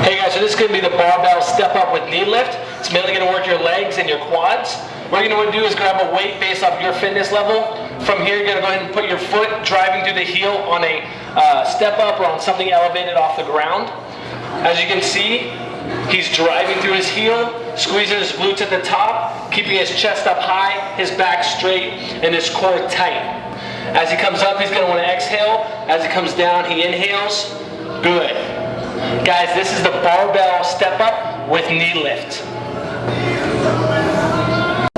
Hey guys, so this is going to be the barbell step up with knee lift. It's mainly going to work your legs and your quads. What you're going to want to do is grab a weight based off your fitness level. From here, you're going to go ahead and put your foot driving through the heel on a uh, step up or on something elevated off the ground. As you can see, he's driving through his heel, squeezing his glutes at the top, keeping his chest up high, his back straight, and his core tight. As he comes up, he's going to want to exhale. As he comes down, he inhales. Good. Guys, this is the barbell step up with knee lift.